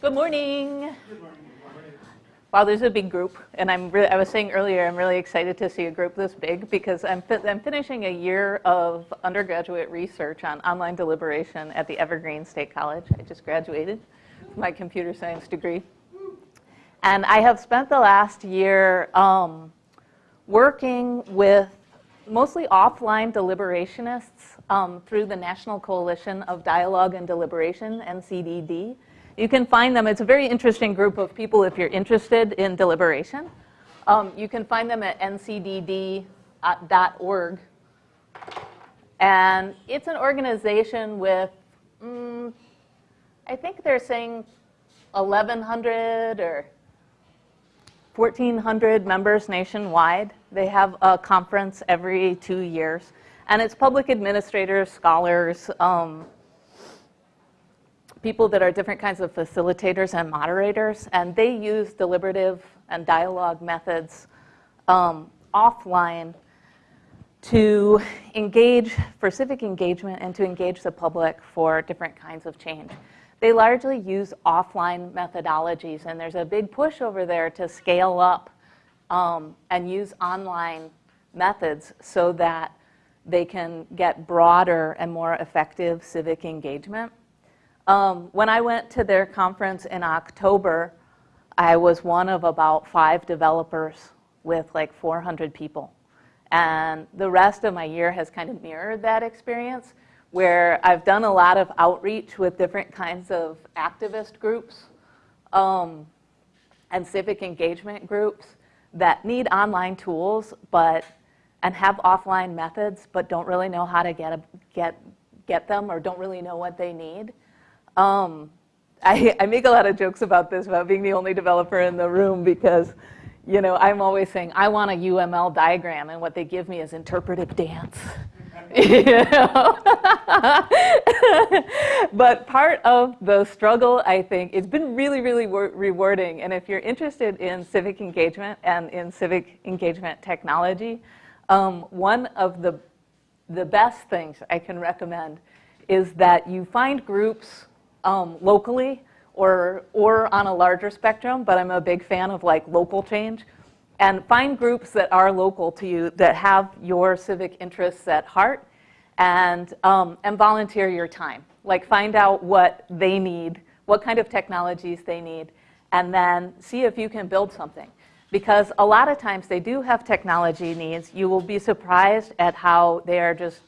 Good morning. Wow, there's a big group, and I'm really, I was saying earlier, I'm really excited to see a group this big because I'm, fi- I'm finishing a year of undergraduate research on online deliberation at the Evergreen State College. I just graduated with my computer science degree. And I have spent the last year um, working with mostly offline deliberationists um, through the National Coalition of Dialogue and Deliberation, NCDD. You can find them, it's a very interesting group of people if you're interested in deliberation. Um, you can find them at ncdd.org. And it's an organization with, mm, I think they're saying 1,100 or 1,400 members nationwide. They have a conference every two years. And it's public administrators, scholars, um, people that are different kinds of facilitators and moderators, and they use deliberative and dialogue methods um, offline to engage for civic engagement and to engage the public for different kinds of change. They largely use offline methodologies, and there's a big push over there to scale up um, and use online methods so that they can get broader and more effective civic engagement. Um, when I went to their conference in October, I was one of about five developers with like 400 people. And the rest of my year has kind of mirrored that experience where I've done a lot of outreach with different kinds of activist groups um, and civic engagement groups that need online tools but and have offline methods but don't really know how to get, a, get, get them or don't really know what they need. Um, I, I make a lot of jokes about this, about being the only developer in the room because, you know, I'm always saying, I want a UML diagram, and what they give me is interpretive dance. but part of the struggle, I think, it's been really, really rewarding. And if you're interested in civic engagement and in civic engagement technology, um, one of the, the best things I can recommend is that you find groups um, locally or, or on a larger spectrum, but I'm a big fan of like local change. And find groups that are local to you that have your civic interests at heart and, um, and volunteer your time. Like find out what they need, what kind of technologies they need, and then see if you can build something. Because a lot of times they do have technology needs. You will be surprised at how they are just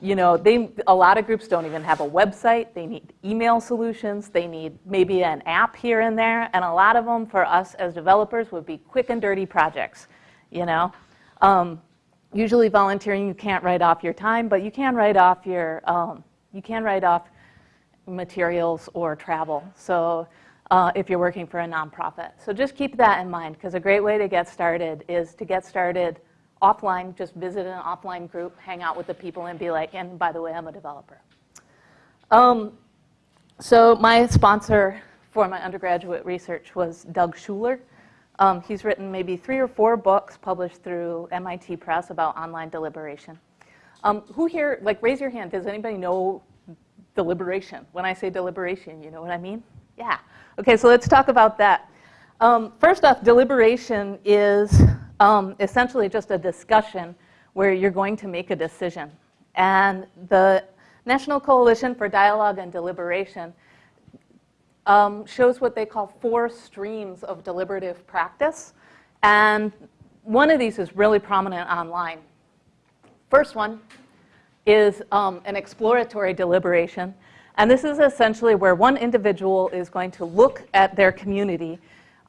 you know, they, a lot of groups don't even have a website. They need email solutions. They need maybe an app here and there. And a lot of them for us as developers would be quick and dirty projects, you know. Um, usually volunteering, you can't write off your time, but you can write off your, um, you can write off materials or travel. So uh, if you're working for a nonprofit. So just keep that in mind because a great way to get started is to get started offline, just visit an offline group, hang out with the people, and be like, and by the way, I'm a developer. Um, so my sponsor for my undergraduate research was Doug Schuler. Um, he's written maybe three or four books published through MIT Press about online deliberation. Um, who here, like raise your hand, does anybody know deliberation? When I say deliberation, you know what I mean? Yeah. Okay, so let's talk about that. Um, first off, deliberation is um, essentially just a discussion where you're going to make a decision. And the National Coalition for Dialogue and Deliberation um, shows what they call four streams of deliberative practice. And one of these is really prominent online. First one is um, an exploratory deliberation. And this is essentially where one individual is going to look at their community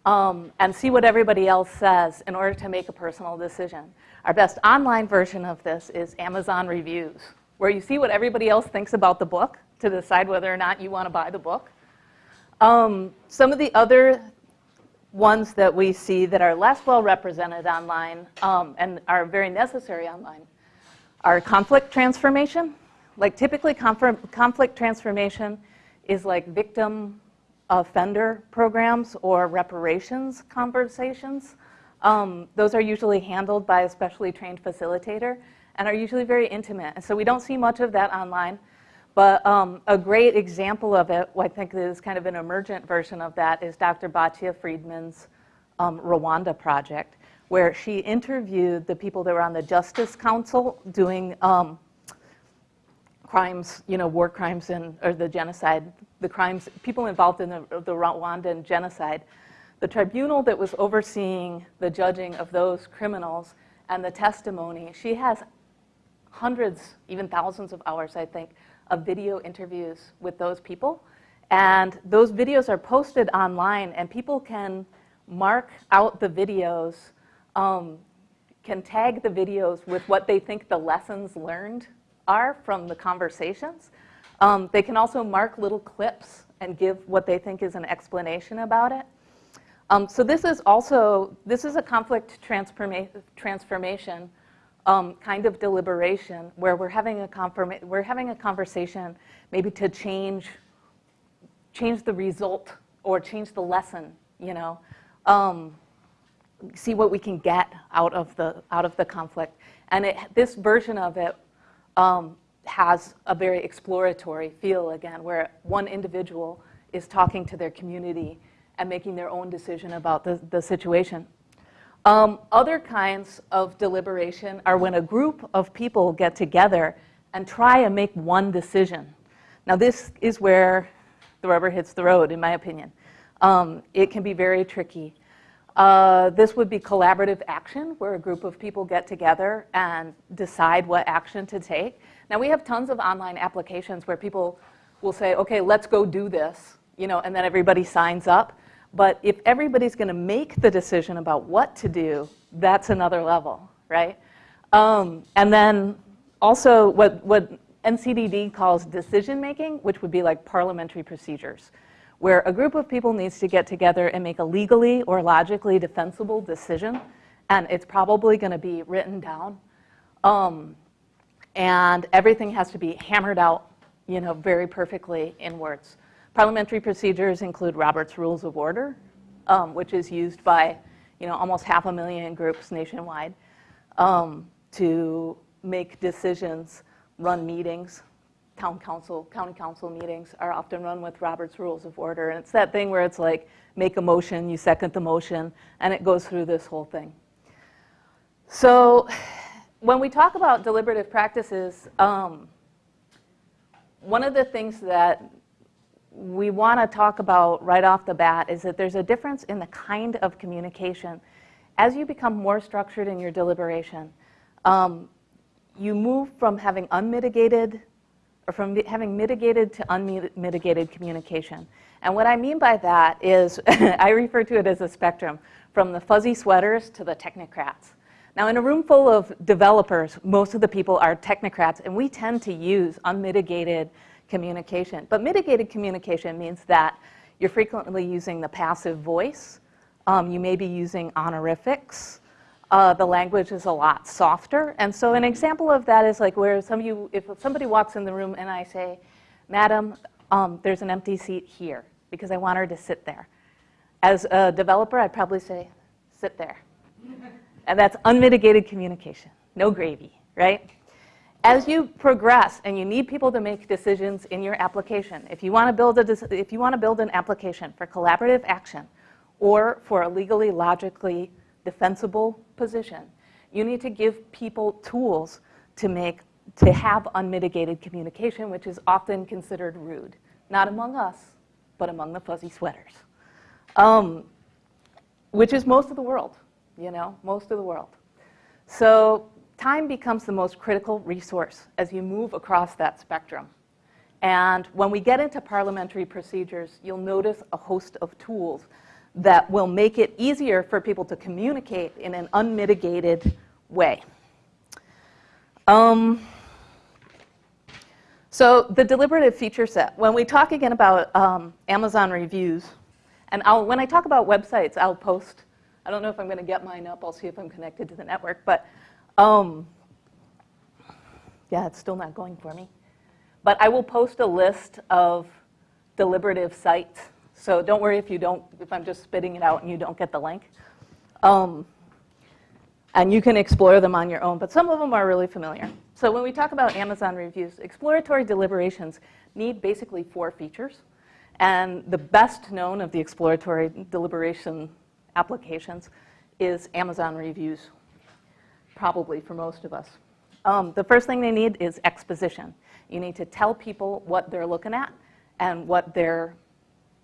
um, and see what everybody else says in order to make a personal decision. Our best online version of this is Amazon reviews, where you see what everybody else thinks about the book to decide whether or not you want to buy the book. Um, some of the other ones that we see that are less well represented online um, and are very necessary online are conflict transformation. Like typically conflict transformation is like victim offender programs or reparations conversations. Um, those are usually handled by a specially trained facilitator and are usually very intimate. And so we don't see much of that online. But um, a great example of it, I think is kind of an emergent version of that, is Dr. Batya Friedman's um, Rwanda project, where she interviewed the people that were on the Justice Council doing um, crimes, you know, war crimes and, or the genocide, the crimes, people involved in the, the Rwandan genocide. The tribunal that was overseeing the judging of those criminals and the testimony, she has hundreds, even thousands of hours, I think, of video interviews with those people. And those videos are posted online, and people can mark out the videos, um, can tag the videos with what they think the lessons learned are from the conversations. Um, they can also mark little clips and give what they think is an explanation about it. Um, so this is also, this is a conflict transforma transformation um, kind of deliberation where we're having a we're having a conversation maybe to change change the result or change the lesson, you know, um, see what we can get out of the out of the conflict. And it, this version of it um, has a very exploratory feel again, where one individual is talking to their community and making their own decision about the, the situation. Um, other kinds of deliberation are when a group of people get together and try and make one decision. Now this is where the rubber hits the road, in my opinion. Um, it can be very tricky. Uh, this would be collaborative action, where a group of people get together and decide what action to take. Now we have tons of online applications where people will say, okay, let's go do this, you know, and then everybody signs up. But if everybody's going to make the decision about what to do, that's another level, right? Um, and then also what, what NCDD calls decision making, which would be like parliamentary procedures, where a group of people needs to get together and make a legally or logically defensible decision, and it's probably going to be written down. Um, and everything has to be hammered out, you know, very perfectly in words. Parliamentary procedures include Robert's Rules of Order, um, which is used by you know, almost half a million groups nationwide um, to make decisions, run meetings. Town council, county council meetings are often run with Robert's Rules of Order. And it's that thing where it's like, make a motion, you second the motion, and it goes through this whole thing. So when we talk about deliberative practices, um, one of the things that we want to talk about right off the bat is that there's a difference in the kind of communication. As you become more structured in your deliberation, um, you move from having unmitigated or from having mitigated to unmitigated communication. And what I mean by that is, I refer to it as a spectrum, from the fuzzy sweaters to the technocrats. Now in a room full of developers, most of the people are technocrats, and we tend to use unmitigated communication. But mitigated communication means that you're frequently using the passive voice. Um, you may be using honorifics. Uh, the language is a lot softer. And so an example of that is like where some of you, if somebody walks in the room and I say, Madam, um, there's an empty seat here because I want her to sit there. As a developer, I'd probably say, sit there. and that's unmitigated communication, no gravy, right? as you progress and you need people to make decisions in your application, if you want to build, a, if you want to build an application for collaborative action or for a legally, logically defensible position, you need to give people tools to make to have unmitigated communication, which is often considered rude, not among us, but among the fuzzy sweaters, um, which is most of the world, you know, most of the world. So time becomes the most critical resource as you move across that spectrum. And when we get into parliamentary procedures, you'll notice a host of tools that will make it easier for people to communicate in an unmitigated way. Um, so the deliberative feature set, when we talk again about um, Amazon reviews, and I'll, when I talk about websites, I'll post, I don't know if I'm going to get mine up, I'll see if I'm connected to the network, but um, yeah, it's still not going for me. But I will post a list of deliberative sites. So don't worry if you don't, if I'm just spitting it out and you don't get the link. Um, and you can explore them on your own, but some of them are really familiar. So when we talk about Amazon reviews, exploratory deliberations need basically four features. And the best known of the exploratory deliberation applications is Amazon reviews, probably for most of us. Um, the first thing they need is exposition. You need to tell people what they're looking at and what they're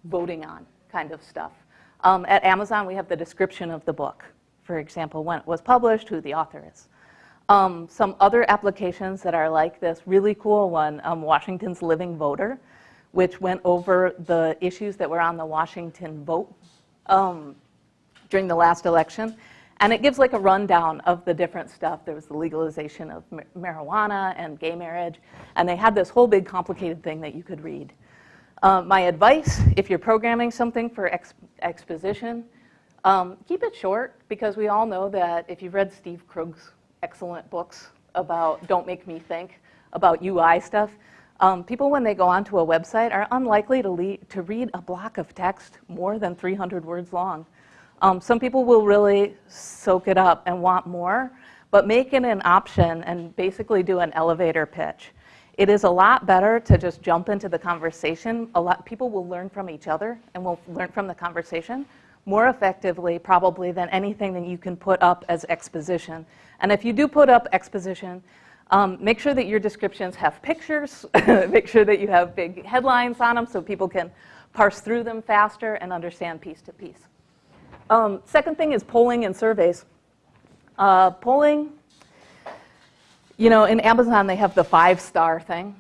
voting on, kind of stuff. Um, at Amazon, we have the description of the book, for example, when it was published, who the author is. Um, some other applications that are like this really cool one, um, Washington's Living Voter, which went over the issues that were on the Washington vote um, during the last election. And it gives like a rundown of the different stuff. There was the legalization of marijuana and gay marriage. And they had this whole big complicated thing that you could read. Uh, my advice, if you're programming something for ex exposition, um, keep it short because we all know that if you've read Steve Krug's excellent books about Don't Make Me Think, about UI stuff, um, people when they go onto a website are unlikely to, to read a block of text more than 300 words long. Um, some people will really soak it up and want more, but make it an option and basically do an elevator pitch. It is a lot better to just jump into the conversation. A lot people will learn from each other and will learn from the conversation more effectively probably than anything that you can put up as exposition. And if you do put up exposition, um, make sure that your descriptions have pictures. make sure that you have big headlines on them so people can parse through them faster and understand piece to piece. Um, second thing is polling and surveys. Uh, polling, you know, in Amazon they have the five-star thing.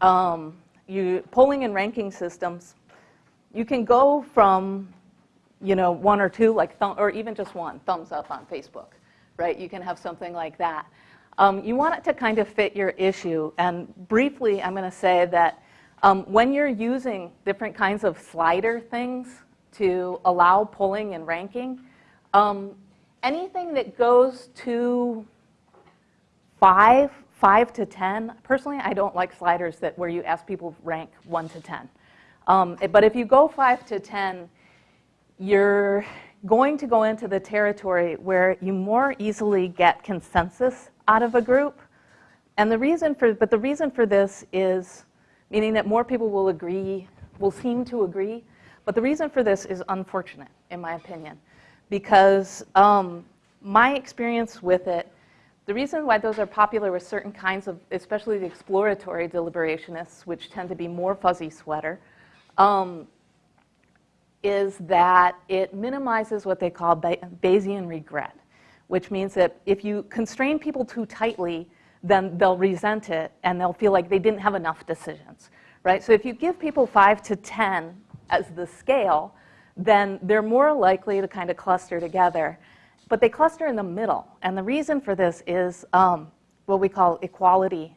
Um, you, polling and ranking systems, you can go from, you know, one or two, like or even just one, thumbs up on Facebook, right? You can have something like that. Um, you want it to kind of fit your issue. And briefly, I'm going to say that um, when you're using different kinds of slider things to allow polling and ranking. Um, anything that goes to five, five to 10, personally, I don't like sliders that where you ask people rank one to 10. Um, but if you go five to 10, you're going to go into the territory where you more easily get consensus out of a group. And the reason for, but the reason for this is meaning that more people will agree, will seem to agree but the reason for this is unfortunate, in my opinion, because um, my experience with it, the reason why those are popular with certain kinds of, especially the exploratory deliberationists, which tend to be more fuzzy sweater, um, is that it minimizes what they call Bayesian regret, which means that if you constrain people too tightly, then they'll resent it and they'll feel like they didn't have enough decisions, right? So if you give people five to 10 as the scale, then they're more likely to kind of cluster together. But they cluster in the middle. And the reason for this is um, what we call equality,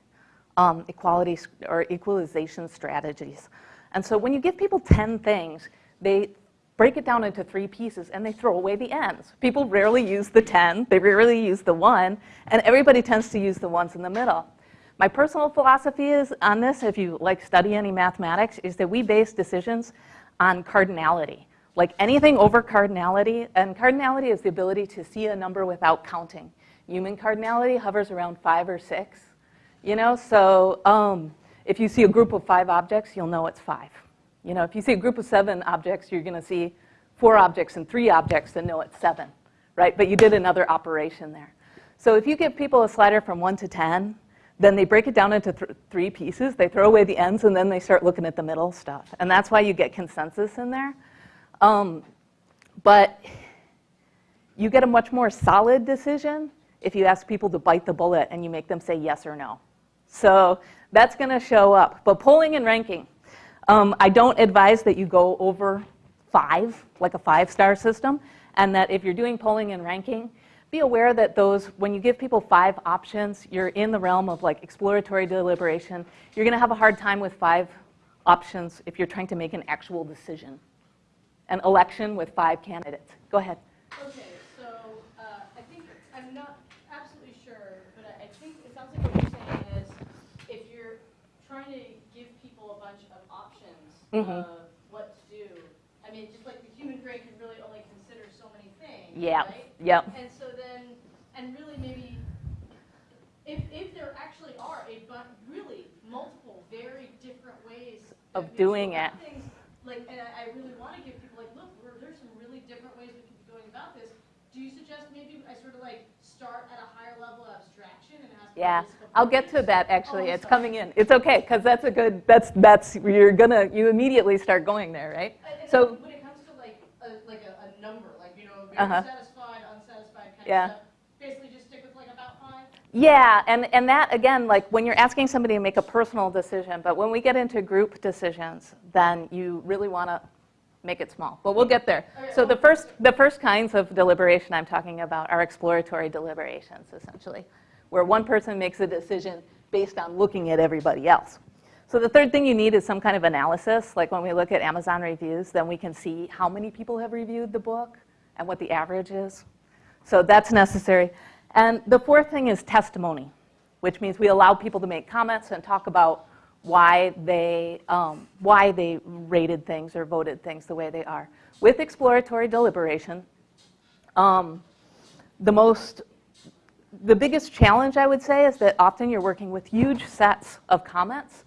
um, equality or equalization strategies. And so when you give people 10 things, they break it down into three pieces and they throw away the ends. People rarely use the 10, they rarely use the one, and everybody tends to use the ones in the middle. My personal philosophy is on this, if you like study any mathematics, is that we base decisions on cardinality. Like anything over cardinality, and cardinality is the ability to see a number without counting. Human cardinality hovers around five or six, you know, so um, if you see a group of five objects, you'll know it's five. You know, if you see a group of seven objects, you're going to see four objects and three objects and know it's seven, right? But you did another operation there. So if you give people a slider from one to 10, then they break it down into th three pieces. They throw away the ends, and then they start looking at the middle stuff. And that's why you get consensus in there. Um, but you get a much more solid decision if you ask people to bite the bullet and you make them say yes or no. So that's going to show up. But polling and ranking, um, I don't advise that you go over five, like a five-star system, and that if you're doing polling and ranking, be aware that those, when you give people five options, you're in the realm of like exploratory deliberation. You're going to have a hard time with five options if you're trying to make an actual decision an election with five candidates. Go ahead. Okay, so uh, I think I'm not absolutely sure, but I think it sounds like what you're saying is if you're trying to give people a bunch of options mm -hmm. of what to do, I mean, just like the human brain can really only consider so many things. Yeah. Right? Yep. And so then, and really maybe if, if there actually are a bunch, really multiple, very different ways of doing it. Things, like, and I, I really want to give start at a higher level of abstraction and ask? Yeah, I'll get to that actually. Oh, It's sorry. coming in. It's okay, because that's a good, that's, that's, you're gonna, you immediately start going there, right? And- So- when it comes to like, a, like a, a number, like, you know, Uh-huh. satisfied, unsatisfied kind Yeah. of stuff, basically just stick with like about five? Yeah, and, and that, again, like when you're asking somebody to make a personal decision, but when we get into group decisions, then you really want to make it small. But we'll get there. So the first, the first kinds of deliberation I'm talking about are exploratory deliberations, essentially, where one person makes a decision based on looking at everybody else. So the third thing you need is some kind of analysis. Like when we look at Amazon reviews, then we can see how many people have reviewed the book and what the average is. So that's necessary. And the fourth thing is testimony, which means we allow people to make comments and talk about why they, um, why they rated things or voted things the way they are. With exploratory deliberation, um, the most, the biggest challenge I would say is that often you're working with huge sets of comments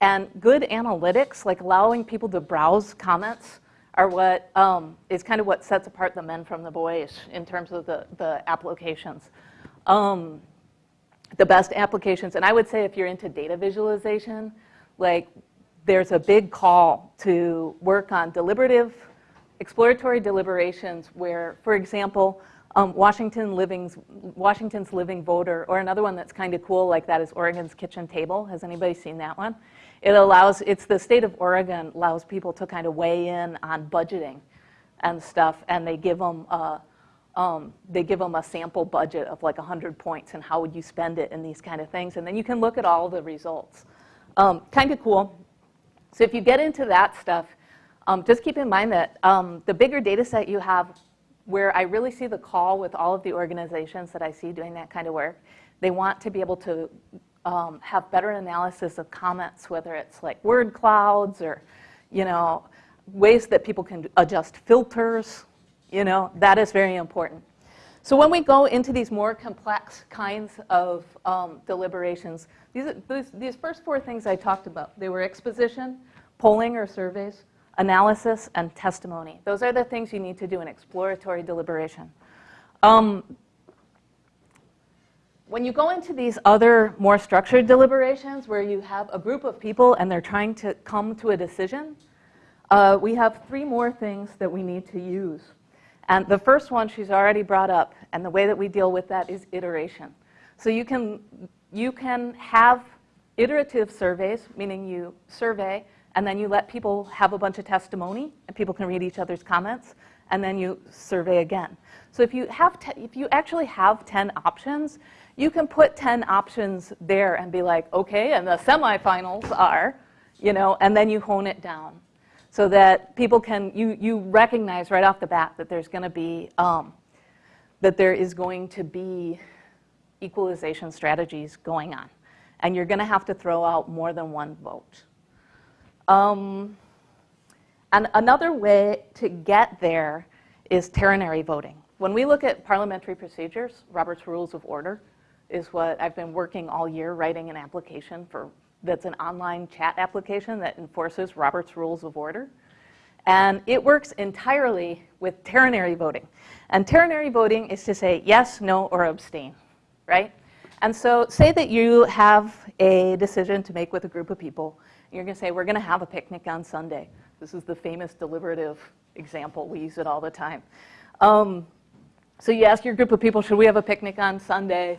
and good analytics, like allowing people to browse comments, are what um, is kind of what sets apart the men from the boys in terms of the, the applications. Um, the best applications, and I would say if you're into data visualization, like there's a big call to work on deliberative, exploratory deliberations where, for example, um, Washington Living's, Washington's Living Voter, or another one that's kind of cool like that is Oregon's Kitchen Table. Has anybody seen that one? It allows, it's the state of Oregon allows people to kind of weigh in on budgeting and stuff, and they give them um, they give them a sample budget of like 100 points and how would you spend it and these kind of things, and then you can look at all the results. Um, kind of cool. So if you get into that stuff, um, just keep in mind that um, the bigger data set you have, where I really see the call with all of the organizations that I see doing that kind of work, they want to be able to um, have better analysis of comments, whether it's like word clouds or, you know, ways that people can adjust filters, you know, that is very important. So when we go into these more complex kinds of um, deliberations, these, these, these first four things I talked about, they were exposition, polling or surveys, analysis, and testimony. Those are the things you need to do in exploratory deliberation. Um, when you go into these other more structured deliberations where you have a group of people and they're trying to come to a decision, uh, we have three more things that we need to use. And the first one she's already brought up, and the way that we deal with that is iteration. So you can, you can have iterative surveys, meaning you survey, and then you let people have a bunch of testimony, and people can read each other's comments, and then you survey again. So if you, have if you actually have 10 options, you can put 10 options there and be like, okay, and the semifinals are, you know, and then you hone it down so that people can, you, you recognize right off the bat that there's going to be, um, that there is going to be equalization strategies going on. And you're going to have to throw out more than one vote. Um, and another way to get there is ternary voting. When we look at parliamentary procedures, Robert's Rules of Order is what I've been working all year writing an application for that's an online chat application that enforces Robert's Rules of Order. And it works entirely with ternary voting. And ternary voting is to say yes, no, or abstain, right? And so say that you have a decision to make with a group of people. You're going to say, we're going to have a picnic on Sunday. This is the famous deliberative example. We use it all the time. Um, so you ask your group of people, should we have a picnic on Sunday?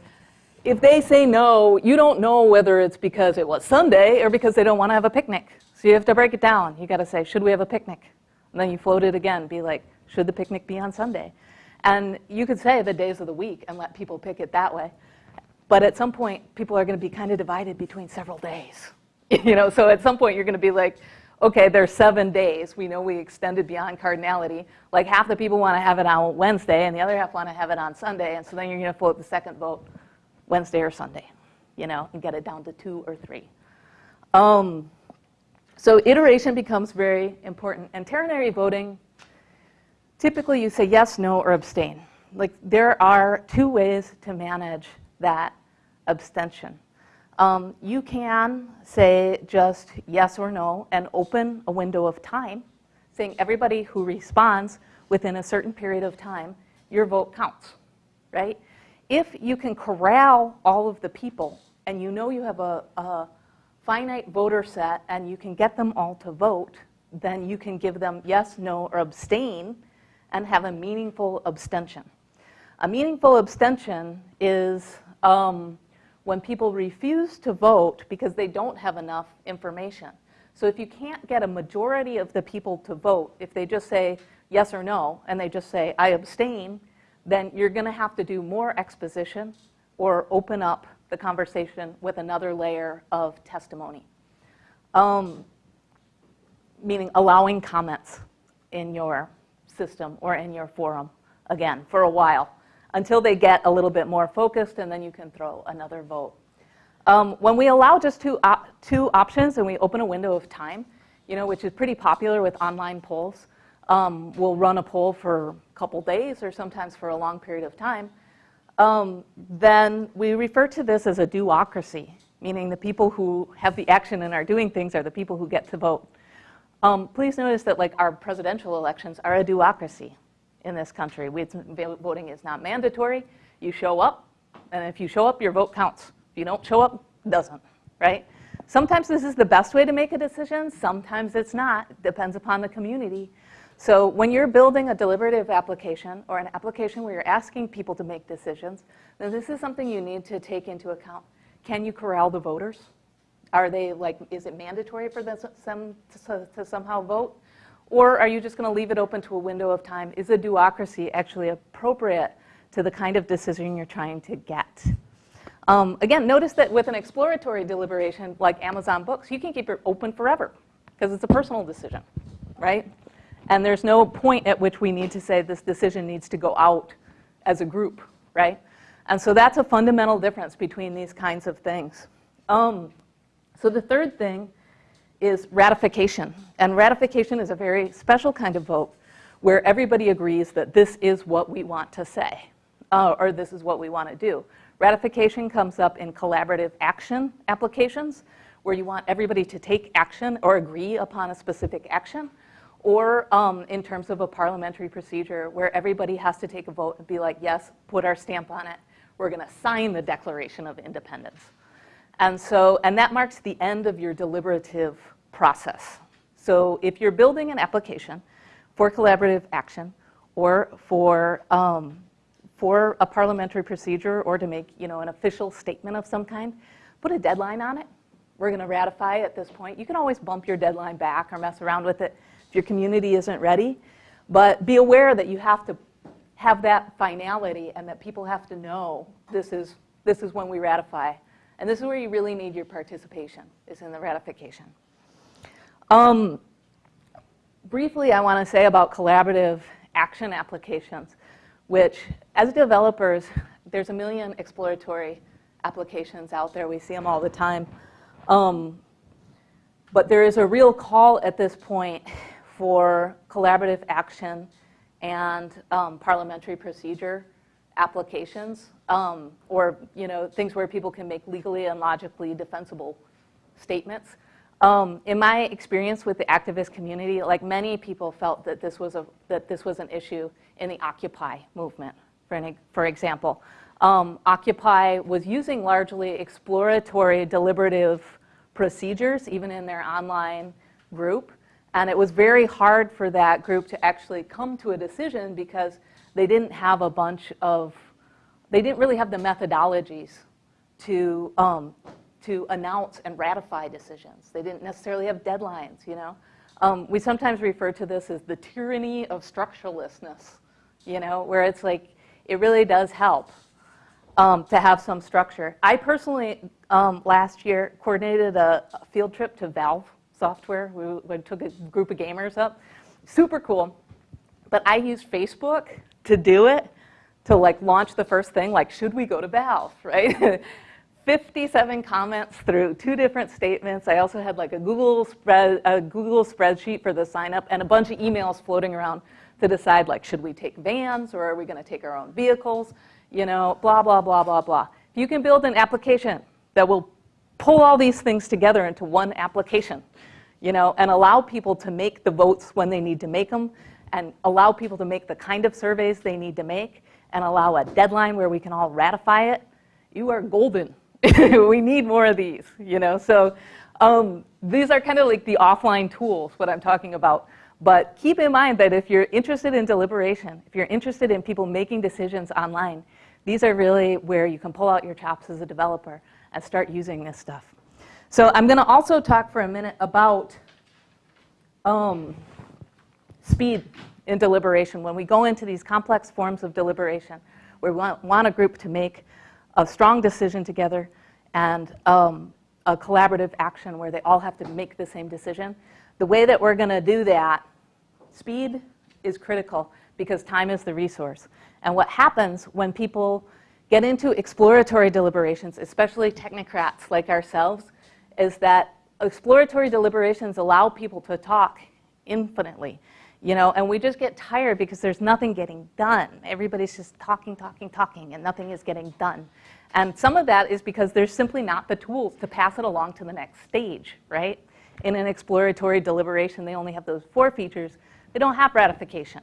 If they say no, you don't know whether it's because it was Sunday or because they don't want to have a picnic. So you have to break it down. You got to say, should we have a picnic? And then you float it again, be like, should the picnic be on Sunday? And you could say the days of the week and let people pick it that way. But at some point, people are going to be kind of divided between several days. you know, so at some point you're going to be like, okay, there's seven days. We know we extended beyond cardinality. Like half the people want to have it on Wednesday, and the other half want to have it on Sunday. And so then you're going to float the second vote Wednesday or Sunday, you know, and get it down to two or three. Um, so iteration becomes very important. And ternary voting, typically you say yes, no, or abstain. Like there are two ways to manage that abstention. um, you can say just yes or no and open a window of time saying everybody who responds within a certain period of time, your vote counts, right? If you can corral all of the people and you know you have a, a finite voter set and you can get them all to vote, then you can give them yes, no, or abstain and have a meaningful abstention. A meaningful abstention is um, when people refuse to vote because they don't have enough information. So if you can't get a majority of the people to vote, if they just say yes or no, and they just say, I abstain, then you're going to have to do more exposition or open up the conversation with another layer of testimony. Um, meaning allowing comments in your system or in your forum, again, for a while, until they get a little bit more focused, and then you can throw another vote. Um, when we allow just two, op two options and we open a window of time, you know, which is pretty popular with online polls, um, we'll run a poll for couple days or sometimes for a long period of time, um, then we refer to this as a do-ocracy, meaning the people who have the action and are doing things are the people who get to vote. Um, please notice that like our presidential elections are a do-ocracy in this country. We, voting is not mandatory. You show up, and if you show up, your vote counts. If you don't show up, it doesn't, right? Sometimes this is the best way to make a decision. Sometimes it's not. Depends upon the community. So when you're building a deliberative application or an application where you're asking people to make decisions, then this is something you need to take into account. Can you corral the voters? Are they like, is it mandatory for them to, to somehow vote? Or are you just going to leave it open to a window of time? Is a do-ocracy actually appropriate to the kind of decision you're trying to get? Um, again, notice that with an exploratory deliberation like Amazon Books, you can keep it open forever because it's a personal decision, right? And there's no point at which we need to say this decision needs to go out as a group, right? And so that's a fundamental difference between these kinds of things. Um, so the third thing is ratification. And ratification is a very special kind of vote where everybody agrees that this is what we want to say, uh, or this is what we want to do. Ratification comes up in collaborative action applications, where you want everybody to take action or agree upon a specific action or um, in terms of a parliamentary procedure where everybody has to take a vote and be like, yes, put our stamp on it. We're going to sign the Declaration of Independence. And so, and that marks the end of your deliberative process. So if you're building an application for collaborative action or for, um, for a parliamentary procedure or to make you know, an official statement of some kind, put a deadline on it. We're going to ratify at this point. You can always bump your deadline back or mess around with it if your community isn't ready. But be aware that you have to have that finality and that people have to know this is, this is when we ratify. And this is where you really need your participation, is in the ratification. Um, briefly, I want to say about collaborative action applications, which as developers, there's a million exploratory applications out there. We see them all the time. Um, but there is a real call at this point for collaborative action and um, parliamentary procedure applications, um, or you know things where people can make legally and logically defensible statements. Um, in my experience with the activist community, like many people felt that this was a that this was an issue in the Occupy movement, for for example. Um, Occupy was using largely exploratory deliberative procedures, even in their online group, and it was very hard for that group to actually come to a decision because they didn't have a bunch of, they didn't really have the methodologies to, um, to announce and ratify decisions. They didn't necessarily have deadlines, you know. Um, we sometimes refer to this as the tyranny of structurelessness, you know, where it's like, it really does help um, to have some structure. I personally, um, last year, coordinated a field trip to Valve software. We, we took a group of gamers up. Super cool. But I used Facebook to do it, to like launch the first thing, like should we go to Valve, right? 57 comments through two different statements. I also had like a Google, spread, a Google spreadsheet for the sign up and a bunch of emails floating around to decide like should we take vans or are we going to take our own vehicles, you know, blah, blah, blah, blah, blah. If you can build an application that will pull all these things together into one application, you know, and allow people to make the votes when they need to make them, and allow people to make the kind of surveys they need to make, and allow a deadline where we can all ratify it, you are golden. we need more of these, you know. So um, these are kind of like the offline tools, what I'm talking about. But keep in mind that if you're interested in deliberation, if you're interested in people making decisions online, these are really where you can pull out your chops as a developer and start using this stuff. So I'm going to also talk for a minute about um, speed in deliberation. When we go into these complex forms of deliberation, we want, want a group to make a strong decision together and um, a collaborative action where they all have to make the same decision. The way that we're going to do that, speed is critical because time is the resource. And what happens when people get into exploratory deliberations, especially technocrats like ourselves, is that exploratory deliberations allow people to talk infinitely. You know, and we just get tired because there's nothing getting done. Everybody's just talking, talking, talking, and nothing is getting done. And some of that is because there's simply not the tools to pass it along to the next stage, right? In an exploratory deliberation, they only have those four features. They don't have ratification.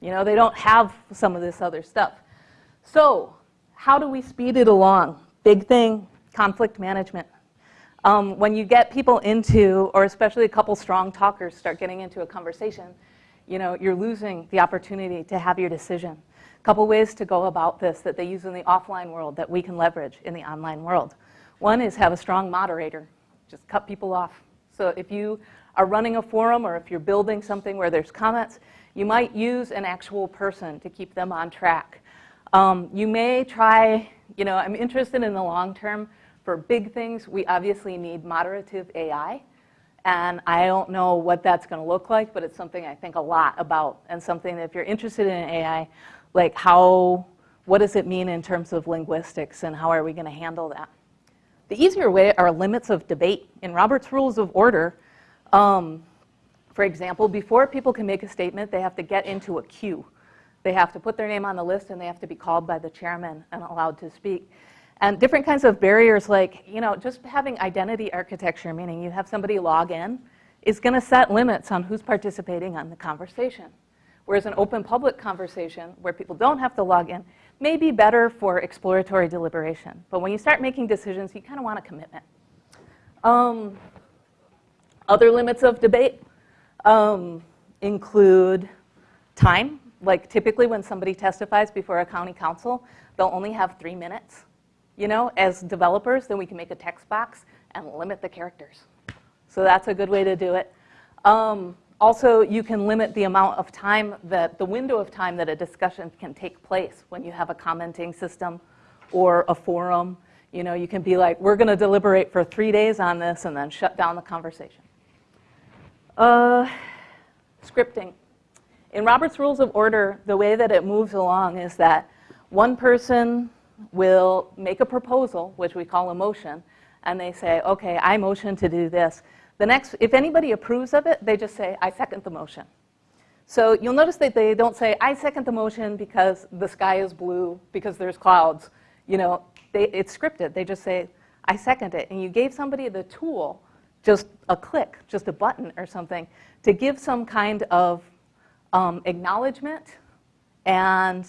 You know, they don't have some of this other stuff. So how do we speed it along? Big thing, conflict management. Um, when you get people into, or especially a couple strong talkers start getting into a conversation, you know, you're losing the opportunity to have your decision A couple ways to go about this that they use in the offline world that we can leverage in the online world. One is have a strong moderator. Just cut people off. So if you are running a forum or if you're building something where there's comments, you might use an actual person to keep them on track. Um, you may try, you know, I'm interested in the long term. For big things, we obviously need moderative AI. And I don't know what that's going to look like, but it's something I think a lot about and something that if you're interested in AI, like how, what does it mean in terms of linguistics and how are we going to handle that? The easier way are limits of debate. In Robert's Rules of Order, um, for example, before people can make a statement, they have to get into a queue. They have to put their name on the list and they have to be called by the chairman and allowed to speak. And different kinds of barriers like, you know, just having identity architecture, meaning you have somebody log in, is going to set limits on who's participating on the conversation. Whereas an open public conversation where people don't have to log in may be better for exploratory deliberation. But when you start making decisions, you kind of want a commitment. Um, other limits of debate um, include time. Like typically when somebody testifies before a county council, they'll only have three minutes. You know, as developers, then we can make a text box and limit the characters. So that's a good way to do it. Um, also, you can limit the amount of time that, the window of time that a discussion can take place when you have a commenting system or a forum. You know, you can be like, we're going to deliberate for three days on this and then shut down the conversation. Uh, scripting. In Robert's Rules of Order, the way that it moves along is that one person will make a proposal, which we call a motion, and they say, okay, I motion to do this. The next, if anybody approves of it, they just say, I second the motion. So you'll notice that they don't say, I second the motion because the sky is blue, because there's clouds. You know, they, it's scripted. They just say, I second it. And you gave somebody the tool, just a click, just a button or something, to give some kind of um, acknowledgement and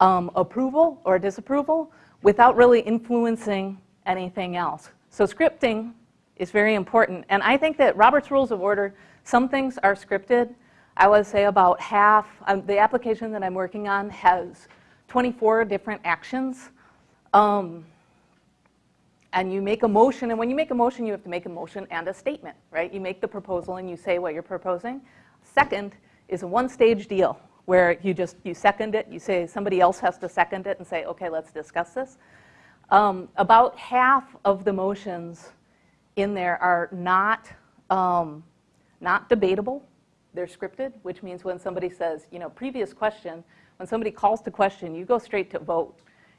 um, approval or disapproval without really influencing anything else. So scripting is very important. And I think that Robert's Rules of Order, some things are scripted. I would say about half, um, the application that I'm working on has 24 different actions. Um, and you make a motion, and when you make a motion, you have to make a motion and a statement, right? You make the proposal and you say what you're proposing. Second is a one-stage deal where you just, you second it, you say somebody else has to second it and say, okay, let's discuss this. Um, about half of the motions in there are not, um, not debatable. They're scripted, which means when somebody says, you know, previous question, when somebody calls to question, you go straight to vote.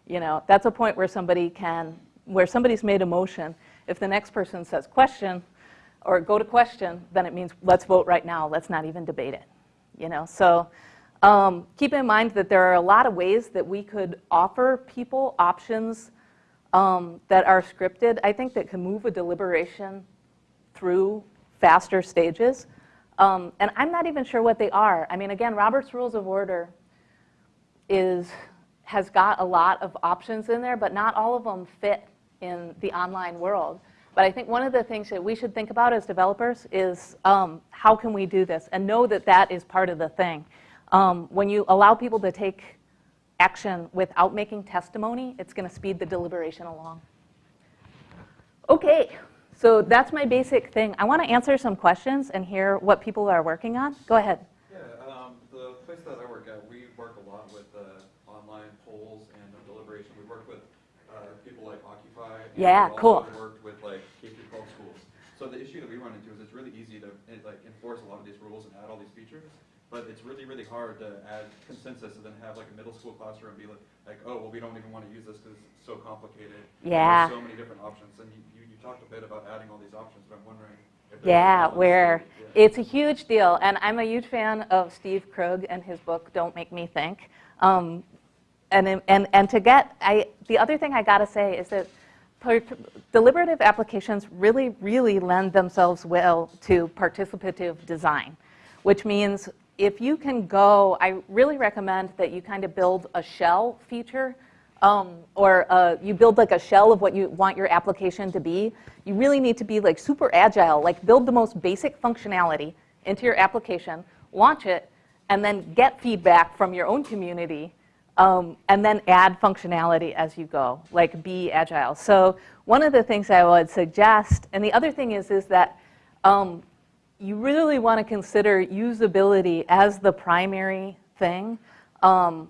You know, that's a point where somebody can, where somebody's made a motion. If the next person says question or go to question, then it means let's vote right now. Let's not even debate it. You know, so um, keep in mind that there are a lot of ways that we could offer people options um, that are scripted, I think that can move a deliberation through faster stages. Um, and I'm not even sure what they are. I mean, again, Robert's Rules of Order is, has got a lot of options in there, but not all of them fit in the online world. But I think one of the things that we should think about as developers is um, how can we do this and know that that is part of the thing. Um, when you allow people to take action without making testimony, it's going to speed the deliberation along. Okay, so that's my basic thing. I want to answer some questions and hear what people are working on. Go ahead. Yeah, um, the place that I work at, we work a lot with uh, online polls and deliberation. We work with uh, people like Occupy. Yeah, cool. worked with like K through 12 schools. So the issue that we run into is it's really easy to like enforce a lot of these rules and add all these features. But it's really, really hard to add consensus and then have like a middle school classroom be like, like oh, well, we don't even want to use this because it's so complicated. Yeah. There's so many different options. And you, you, you talked a bit about adding all these options, but I'm wondering if there's a Yeah, where Yeah. it's a huge deal. And I'm a huge fan of Steve Krug and his book, Don't Make Me Think. Um, and, and, and to get, I, the other thing I gotta say is that per- deliberative applications really, really lend themselves well to participative design, which means if you can go, I really recommend that you kind of build a shell feature um, or uh, you build like a shell of what you want your application to be, you really need to be like super agile, like build the most basic functionality into your application, launch it, and then get feedback from your own community, um, and then add functionality as you go, like be agile. So one of the things I would suggest, and the other thing is, is that um, you really want to consider usability as the primary thing. Um,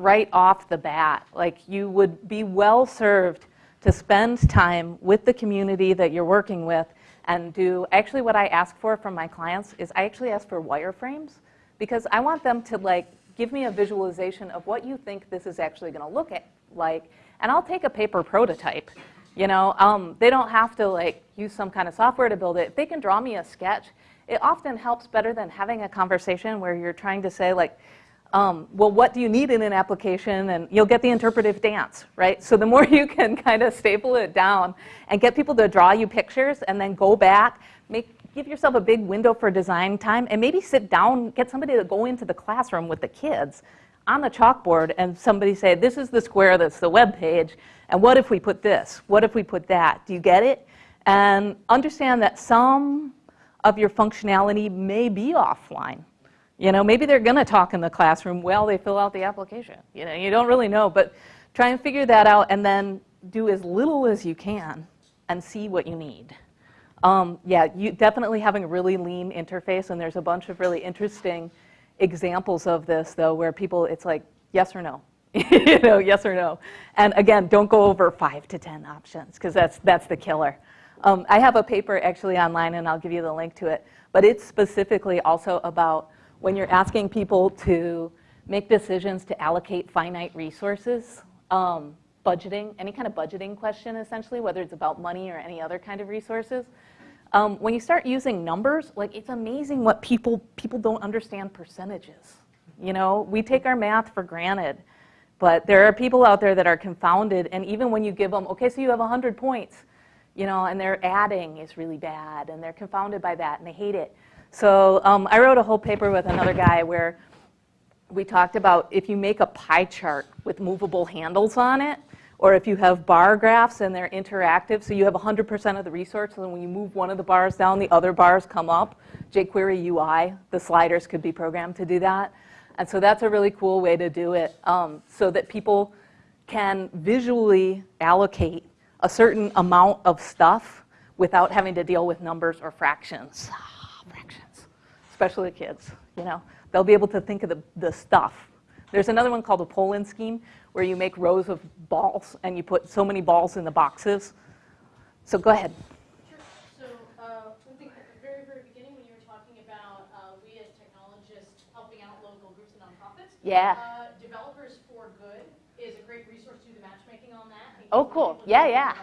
right off the bat. Like you would be well served to spend time with the community that you're working with and do, actually what I ask for from my clients is I actually ask for wireframes because I want them to like give me a visualization of what you think this is actually going to look at, like, and I'll take a paper prototype. You know, um, they don't have to like use some kind of software to build it. If they can draw me a sketch, it often helps better than having a conversation where you're trying to say like, um, well, what do you need in an application? And you'll get the interpretive dance, right? So the more you can kind of staple it down and get people to draw you pictures and then go back, make, give yourself a big window for design time and maybe sit down, get somebody to go into the classroom with the kids on the chalkboard and somebody say, this is the square that's the web page, and what if we put this? What if we put that? Do you get it? And understand that some of your functionality may be offline. You know, maybe they're going to talk in the classroom while they fill out the application. You know, you don't really know, but try and figure that out and then do as little as you can and see what you need. Um, yeah, you definitely having a really lean interface, and there's a bunch of really interesting examples of this, though, where people, it's like yes or no. you know, yes or no. And again, don't go over five to 10 options, because that's, that's the killer. Um, I have a paper actually online, and I'll give you the link to it, but it's specifically also about when you're asking people to make decisions to allocate finite resources, um, budgeting, any kind of budgeting question essentially, whether it's about money or any other kind of resources. Um, when you start using numbers, like it's amazing what people, people don't understand percentages. You know, we take our math for granted, but there are people out there that are confounded, and even when you give them, okay, so you have 100 points, you know, and their adding is really bad, and they're confounded by that, and they hate it. So um, I wrote a whole paper with another guy where we talked about if you make a pie chart with movable handles on it, or if you have bar graphs and they're interactive, so you have 100% of the resource, and when you move one of the bars down, the other bars come up. jQuery UI, the sliders could be programmed to do that. And so that's a really cool way to do it um, so that people can visually allocate a certain amount of stuff without having to deal with numbers or fractions. Ah, fractions, especially kids, you know. They'll be able to think of the, the stuff. There's another one called a Poland scheme where you make rows of balls and you put so many balls in the boxes. So go ahead. So, uh, one thing at the very, very beginning, when you were talking about uh, we as technologists helping out local groups and nonprofits, Yeah. uh, Developers for Good is a great resource to do the matchmaking on that. Oh, cool. Yeah, yeah.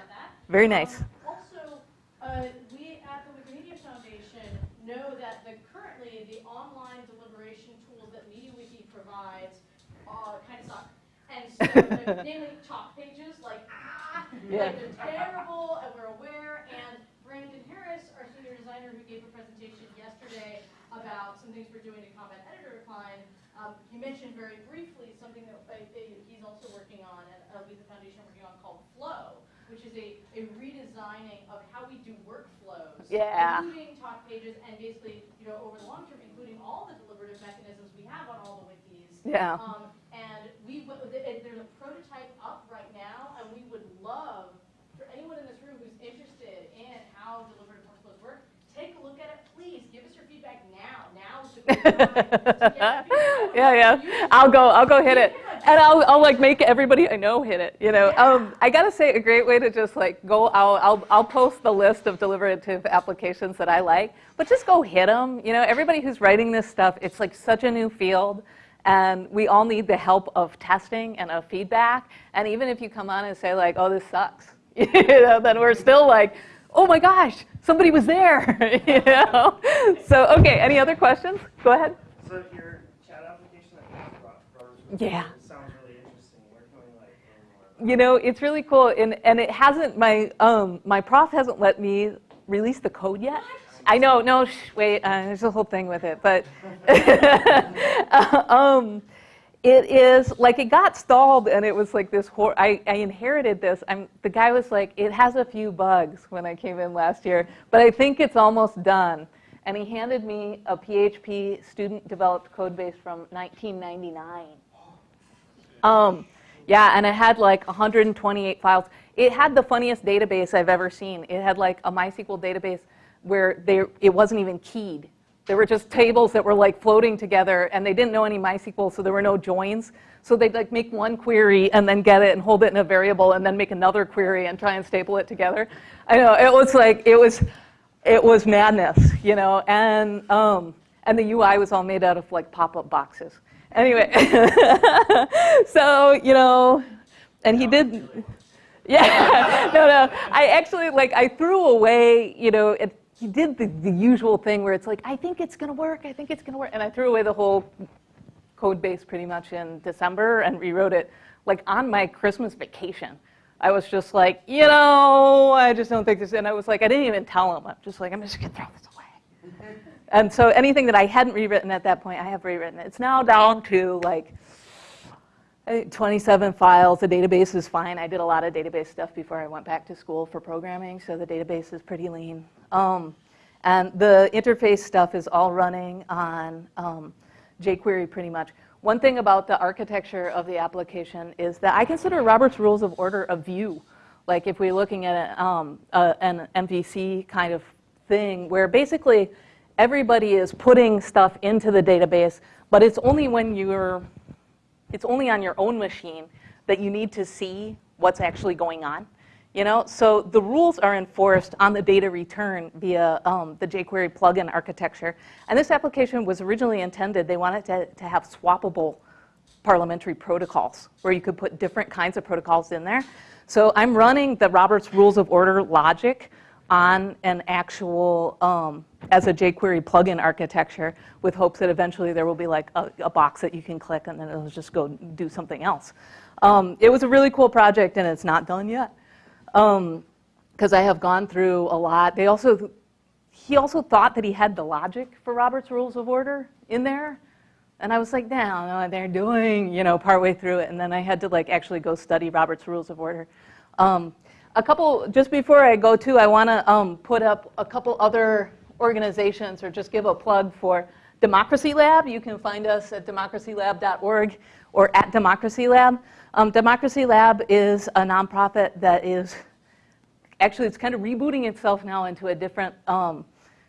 Very nice. Um, Also, uh, we at the Wikimedia Foundation know that the, currently the online deliberation tools that MediaWiki provides uh, kind of suck. And so, the- namely talk pages, like Yeah. Like, they're terrible, and we're aware, and Brandon Harris, our senior designer who gave a presentation yesterday about some things we're doing to combat editor decline, um, he mentioned very briefly something that uh, he's also working on, and uh, Lisa Foundation working on called Flow, which is a, a redesigning of how we do workflows. Yeah. Including talk pages, and basically, you know, over the long term, including all the deliberative mechanisms we have on all the wikis. Yeah. Um, and we, uh, there's a prototype up right now, and we would love for anyone in this room who's interested in how deliberative workflows work, take a look at it, please, give us your feedback now, now is the great time to get feedback. Yeah, yeah. I'll go, I'll go hit it. And I'll, I'll like make everybody I know hit it, you know. Um, I gotta say, a great way to just like go out, I'll, I'll post the list of deliberative applications that I like, but just go hit them. You know, everybody who's writing this stuff, it's like such a new field. And we all need the help of testing and of feedback. And even if you come on and say like, oh, this sucks, you know, then we're still like, oh my gosh, somebody was there, you know? So, okay, any other questions? Go ahead. So your chat application that you brought, brought Yeah. it sounds really interesting. Where can we like learn more You know, it's really cool, and, and it hasn't, my, um, my prof hasn't let me release the code yet. I know, no, shh, wait, uh, there's a whole thing with it, but, um, it is, like, it got stalled, and it was like this, hor- I, I inherited this, I'm, the guy was like, it has a few bugs when I came in last year, but I think it's almost done. And he handed me a PHP student-developed code base from 1999. Um, yeah, and it had like 128 files. It had the funniest database I've ever seen. It had like a MySQL database where they, it wasn't even keyed. There were just tables that were like floating together, and they didn't know any MySQL, so there were no joins. So they'd like make one query and then get it and hold it in a variable, and then make another query and try and staple it together. I know it was like it was, it was madness, you know. And um, and the UI was all made out of like pop-up boxes. Anyway, so you know, and he did. Yeah, no, no. I actually like I threw away. You know, it, he did the, the usual thing where it's like, I think it's gonna work. I think it's gonna work, and I threw away the whole code base pretty much in December and rewrote it like on my Christmas vacation. I was just like, you know, I just don't think this. And I was like, I didn't even tell him. I'm just like, I'm just gonna throw this away. And so anything that I hadn't rewritten at that point, I have rewritten. It's now down to like 27 files. The database is fine. I did a lot of database stuff before I went back to school for programming, so the database is pretty lean. Um, and the interface stuff is all running on um, jQuery pretty much. One thing about the architecture of the application is that I consider Robert's Rules of Order a view. Like if we're looking at a, um, a, an MVC kind of thing where basically everybody is putting stuff into the database, but it's only when you're it's only on your own machine that you need to see what's actually going on. You know, so the rules are enforced on the data return via um, the jQuery plugin architecture. And this application was originally intended, they wanted to, to have swappable parliamentary protocols where you could put different kinds of protocols in there. So I'm running the Roberts Rules of Order logic on an actual, um, as a jQuery plugin architecture with hopes that eventually there will be like a, a box that you can click and then it'll just go do something else. Um, it was a really cool project and it's not done yet because I have gone through a lot. They also, he also thought that he had the logic for Robert's Rules of Order in there. And I was like, no, no, they're doing, you know, partway through it. And then I had to like actually go study Robert's Rules of Order. Um, a couple, just before I go to, I want to um, put up a couple other organizations or just give a plug for Democracy Lab. You can find us at democracylab.org or at Democracy Lab. Um, Democracy Lab is a nonprofit that is actually it's kind of rebooting itself now into a different um,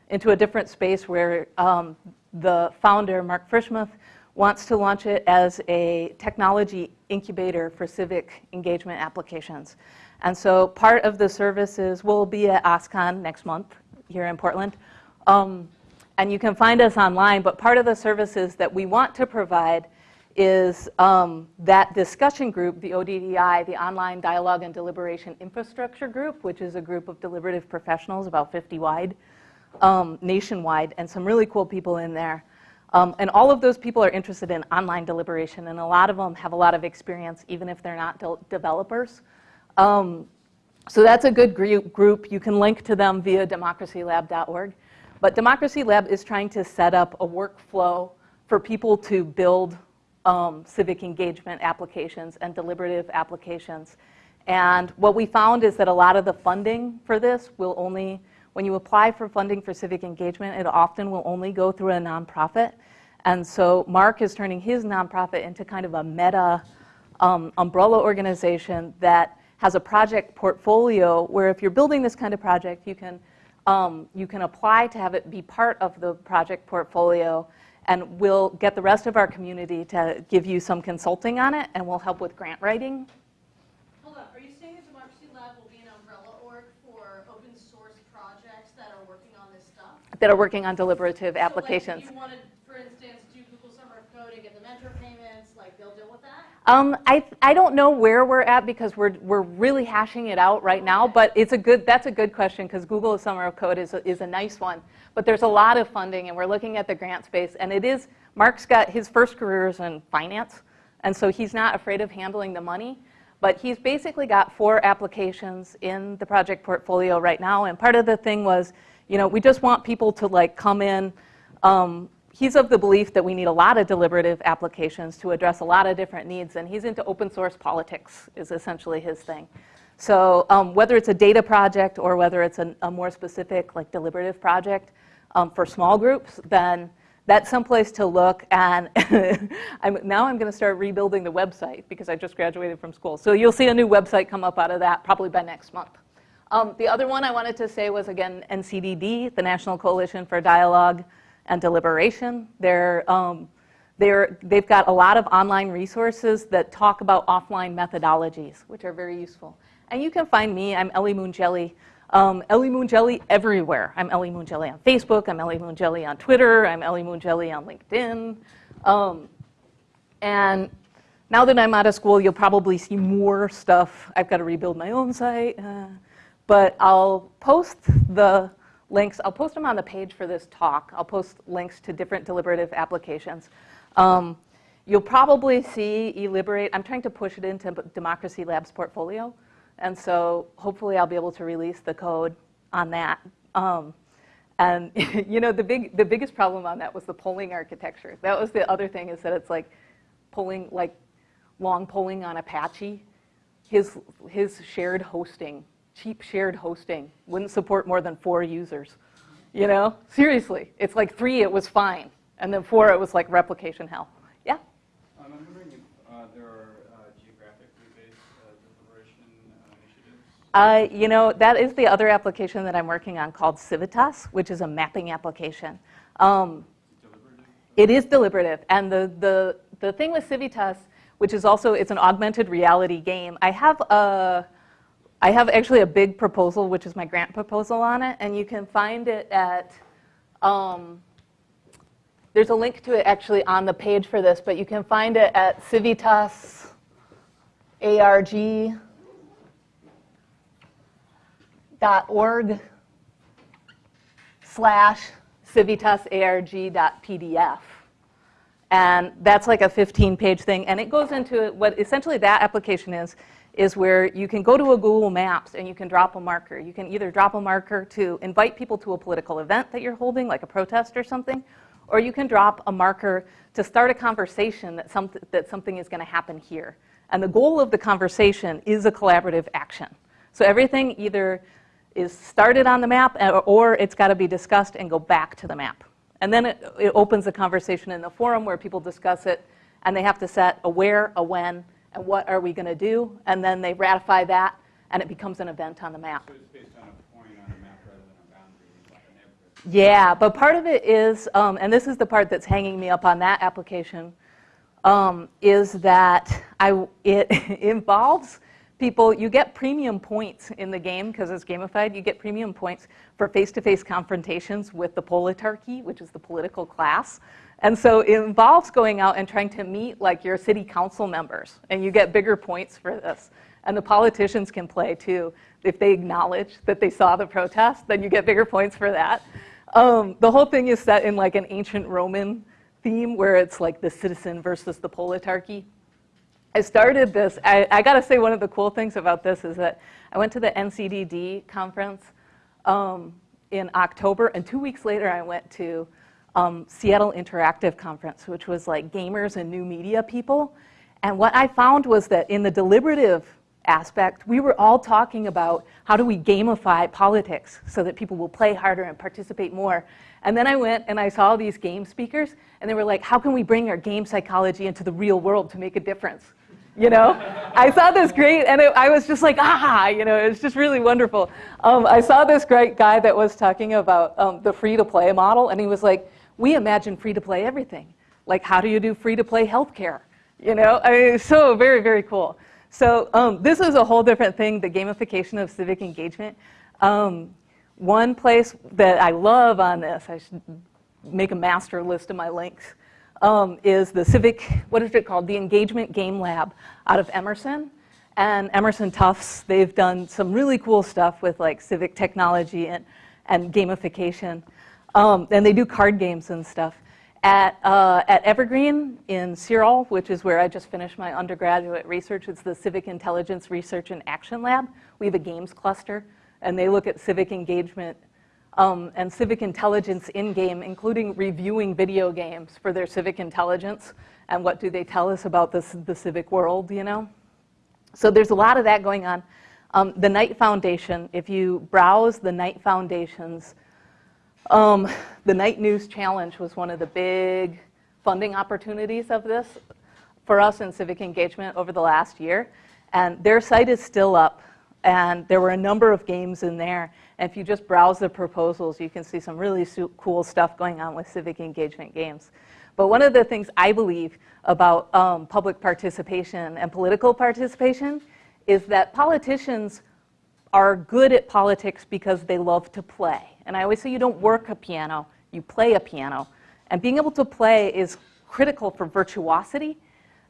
into a different space where um, the founder Mark Frischmuth wants to launch it as a technology incubator for civic engagement applications. And so part of the services will be at OSCON next month here in Portland. Um, and you can find us online, but part of the services that we want to provide is um, that discussion group, the ODDI, the Online Dialogue and Deliberation Infrastructure Group, which is a group of deliberative professionals, about 50 wide, um, nationwide, and some really cool people in there. Um, and all of those people are interested in online deliberation, and a lot of them have a lot of experience, even if they're not de developers. Um, So that's a good group. You can link to them via democracylab.org. But Democracy Lab is trying to set up a workflow for people to build um, civic engagement applications and deliberative applications. And what we found is that a lot of the funding for this will only, when you apply for funding for civic engagement, it often will only go through a nonprofit. And so Mark is turning his nonprofit into kind of a meta um, umbrella organization that has a project portfolio where if you're building this kind of project, you can, um, you can apply to have it be part of the project portfolio and we'll get the rest of our community to give you some consulting on it and we'll help with grant writing. Hold on, are you saying that Democracy Lab will be an umbrella org for open source projects that are working on this stuff? that are working on deliberative applications. So like, if you wanted, for instance, do Google Summer of Code and get the mentor payments, like they'll deal with that? Um, I, I don't know where we're at because we're, we're really hashing it out right now, but it's a good, that's a good question because Google Summer of Code is a, is a nice one. But there's a lot of funding and we're looking at the grant space and it is, Mark's got, his first career is in finance and so he's not afraid of handling the money. But he's basically got four applications in the project portfolio right now and part of the thing was, you know, we just want people to like come in, um, he's of the belief that we need a lot of deliberative applications to address a lot of different needs, and he's into open source politics is essentially his thing. So um, whether it's a data project or whether it's a, a more specific like deliberative project um, for small groups, then that's someplace to look. And I'm, now I'm going to start rebuilding the website because I just graduated from school. So you'll see a new website come up out of that probably by next month. Um, the other one I wanted to say was again NCDD, the National Coalition for Dialogue and Deliberation. They're, um, they're, they've got a lot of online resources that talk about offline methodologies, which are very useful. And you can find me, I'm Ellie Moon Jelly. Um, Ellie Moon Jelly everywhere. I'm Ellie Moon Jelly on Facebook, I'm Ellie Moon Jelly on Twitter, I'm Ellie Moon Jelly on LinkedIn. Um, and now that I'm out of school, you'll probably see more stuff. I've got to rebuild my own site. Uh, but I'll post the links. I'll post them on the page for this talk. I'll post links to different deliberative applications. Um, you'll probably see eLiberate. I'm trying to push it into Democracy Lab's portfolio. And so hopefully I'll be able to release the code on that. Um, and you know, the, big, the biggest problem on that was the polling architecture. That was the other thing is that it's like polling, like long polling on Apache. His, his shared hosting cheap shared hosting wouldn't support more than four users. You know, seriously, it's like three, it was fine. And then four, it was like replication hell. Yeah? Um, I'm wondering if uh, there are uh, geographically based uh, deliberation uh, initiatives. Uh, you know, that is the other application that I'm working on called Civitas, which is a mapping application. Um, It is deliberative. And the, the, the thing with Civitas, which is also, it's an augmented reality game. I have a, I have actually a big proposal, which is my grant proposal on it, and you can find it at, um, there's a link to it actually on the page for this, but you can find it at Civitas ARG dot org slash civitasarg.pdf. And that's like a 15 page thing. And it goes into what essentially that application is, is where you can go to a Google Maps and you can drop a marker. You can either drop a marker to invite people to a political event that you're holding, like a protest or something, or you can drop a marker to start a conversation that, some, that something is going to happen here. And the goal of the conversation is a collaborative action. So everything either is started on the map uh, or it's got to be discussed and go back to the map. And then it, it opens a conversation in the forum where people discuss it and they have to set a where, a when, and what are we going to do, and then they ratify that, and it becomes an event on the map. So it's based on a point on a map rather than a boundary, like. Yeah, but part of it is, um, and this is the part that's hanging me up on that application, um, is that I, it involves people, you get premium points in the game because it's gamified. You get premium points for face-to-face confrontations with the politarchy, which is the political class. And so it involves going out and trying to meet like your city council members, and you get bigger points for this. And the politicians can play too. If they acknowledge that they saw the protest, then you get bigger points for that. Um, the whole thing is set in like an ancient Roman theme where it's like the citizen versus the politarchy. I started this, I, I gotta say, one of the cool things about this is that I went to the NCDD conference um, in October, and two weeks later, I went to um, Seattle Interactive Conference, which was like gamers and new media people. And what I found was that in the deliberative aspect, we were all talking about how do we gamify politics so that people will play harder and participate more. And then I went and I saw these game speakers, and they were like, how can we bring our game psychology into the real world to make a difference? You know, I saw this great, and it, I was just like, ah, you know, it was just really wonderful. Um, I saw this great guy that was talking about um, the free-to-play model, and he was like, we imagine free-to-play everything. Like, how do you do free-to-play healthcare? You know, I mean, so very, very cool. So um, this is a whole different thing, the gamification of civic engagement. Um, one place that I love on this, I should make a master list of my links, um, is the civic, what is it called? The Engagement Game Lab out of Emerson. And Emerson Tufts, they've done some really cool stuff with like civic technology and, and gamification. Um, and they do card games and stuff. At, uh, at Evergreen in Searle, which is where I just finished my undergraduate research, it's the Civic Intelligence Research and Action Lab. We have a games cluster, and they look at civic engagement um, and civic intelligence in-game, including reviewing video games for their civic intelligence and what do they tell us about the, the civic world, you know? So there's a lot of that going on. Um, the Knight Foundation, if you browse the Knight Foundation's um, the Knight News Challenge was one of the big funding opportunities of this for us in civic engagement over the last year. And their site is still up. And there were a number of games in there. And if you just browse the proposals, you can see some really cool stuff going on with civic engagement games. But one of the things I believe about um, public participation and political participation is that politicians are good at politics because they love to play. And I always say you don't work a piano, you play a piano. And being able to play is critical for virtuosity.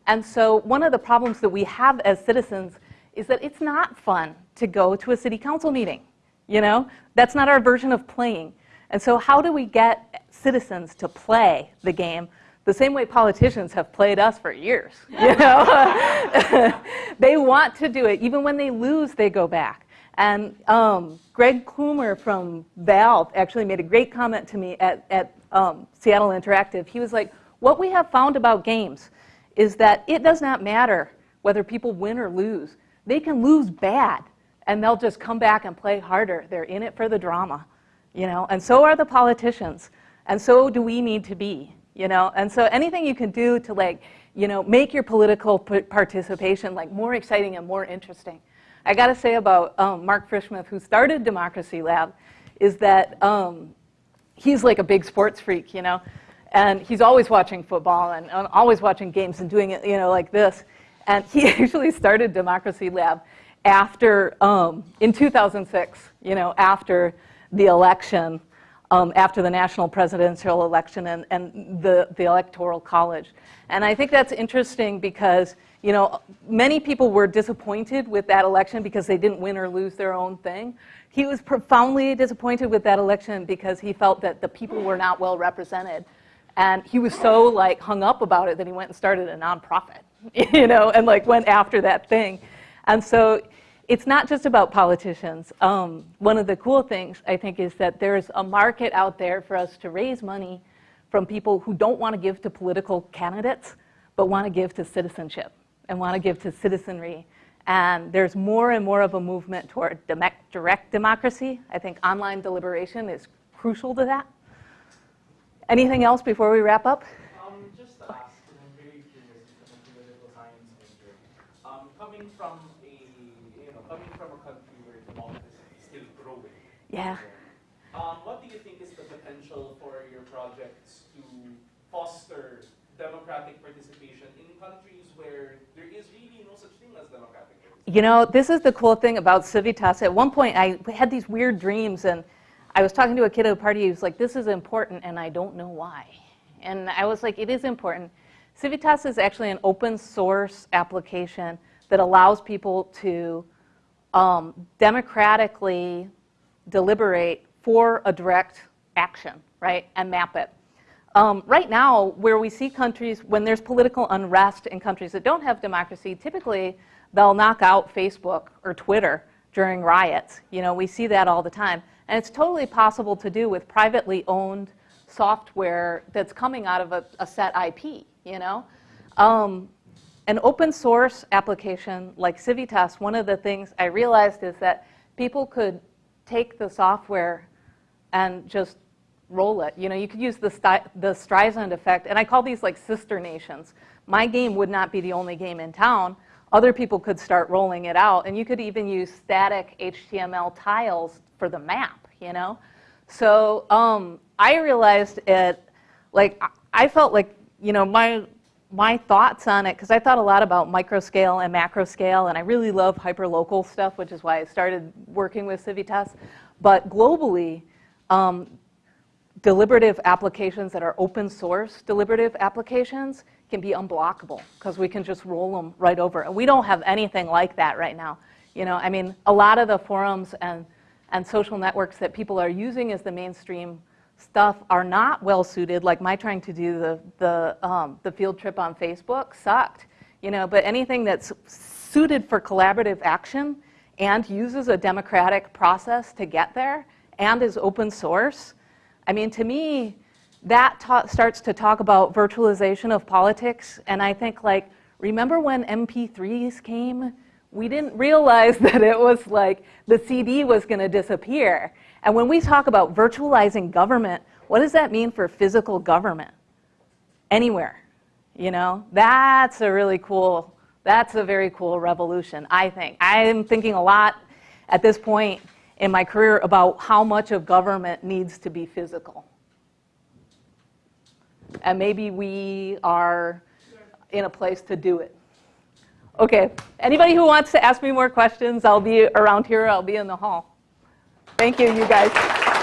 And so one of the problems that we have as citizens is that it's not fun to go to a city council meeting. You know, that's not our version of playing. And so how do we get citizens to play the game the same way politicians have played us for years, you know? they want to do it. Even when they lose, they go back. And um, Greg Coomer from Valve actually made a great comment to me at, at um, Seattle Interactive. He was like, what we have found about games is that it does not matter whether people win or lose. They can lose bad, and they'll just come back and play harder. They're in it for the drama, you know, and so are the politicians, and so do we need to be, you know, and so anything you can do to like, you know, make your political participation like more exciting and more interesting. I got to say about um, Mark Frischmuth, who started Democracy Lab, is that um, he's like a big sports freak, you know, and he's always watching football and, and always watching games and doing it, you know, like this. And he actually started Democracy Lab after, um, in 2006, you know, after the election, um, after the national presidential election and, and the, the electoral college. And I think that's interesting because you know, many people were disappointed with that election because they didn't win or lose their own thing. He was profoundly disappointed with that election because he felt that the people were not well represented. And he was so like hung up about it that he went and started a nonprofit, you know, and like went after that thing. And so it's not just about politicians. Um, one of the cool things I think is that there's a market out there for us to raise money from people who don't want to give to political candidates, but want to give to citizenship and want to give to citizenry. And there's more and more of a movement toward direct democracy. I think online deliberation is crucial to that. Anything else before we wrap up? Um, just to ask, I'm very curious from a political science major. Um, coming from a, you know, coming from a country where democracy is still growing. Yeah. Um, what do you think is the potential for your projects to foster democratic participation in countries where there is really no such thing as democratic participation. You know, this is the cool thing about Civitas. At one point, I had these weird dreams, and I was talking to a kid at a party who was like, this is important, and I don't know why. And I was like, it is important. Civitas is actually an open source application that allows people to um, democratically deliberate for a direct action, right, and map it. um, right now, where we see countries, when there's political unrest in countries that don't have democracy, typically they'll knock out Facebook or Twitter during riots. You know, we see that all the time. And it's totally possible to do with privately owned software that's coming out of a, a set IP, you know? Um, an open source application like Civitas, one of the things I realized is that people could take the software and just roll it. You know, you could use the, the Streisand effect, and I call these like sister nations. My game would not be the only game in town. Other people could start rolling it out, and you could even use static HTML tiles for the map, you know? So um, I realized it, like, I felt like, you know, my, my thoughts on it, because I thought a lot about micro scale and macro scale, and I really love hyperlocal stuff, which is why I started working with Civitas. But globally, um, deliberative applications that are open source deliberative applications can be unblockable because we can just roll them right over. And we don't have anything like that right now. You know, I mean, a lot of the forums and, and social networks that people are using as the mainstream stuff are not well suited. Like my trying to do the, the, um, the field trip on Facebook sucked. You know, but anything that's suited for collaborative action and uses a democratic process to get there and is open source, I mean, to me, that ta- starts to talk about virtualization of politics. And I think, like, remember when MP3s came? We didn't realize that it was like the CD was going to disappear. And when we talk about virtualizing government, what does that mean for physical government? Anywhere. You know, that's a really cool, that's a very cool revolution, I think. I'm thinking a lot at this point in my career about how much of government needs to be physical. And maybe we are in a place to do it. Okay, anybody who wants to ask me more questions, I'll be around here, I'll be in the hall. Thank you, you guys.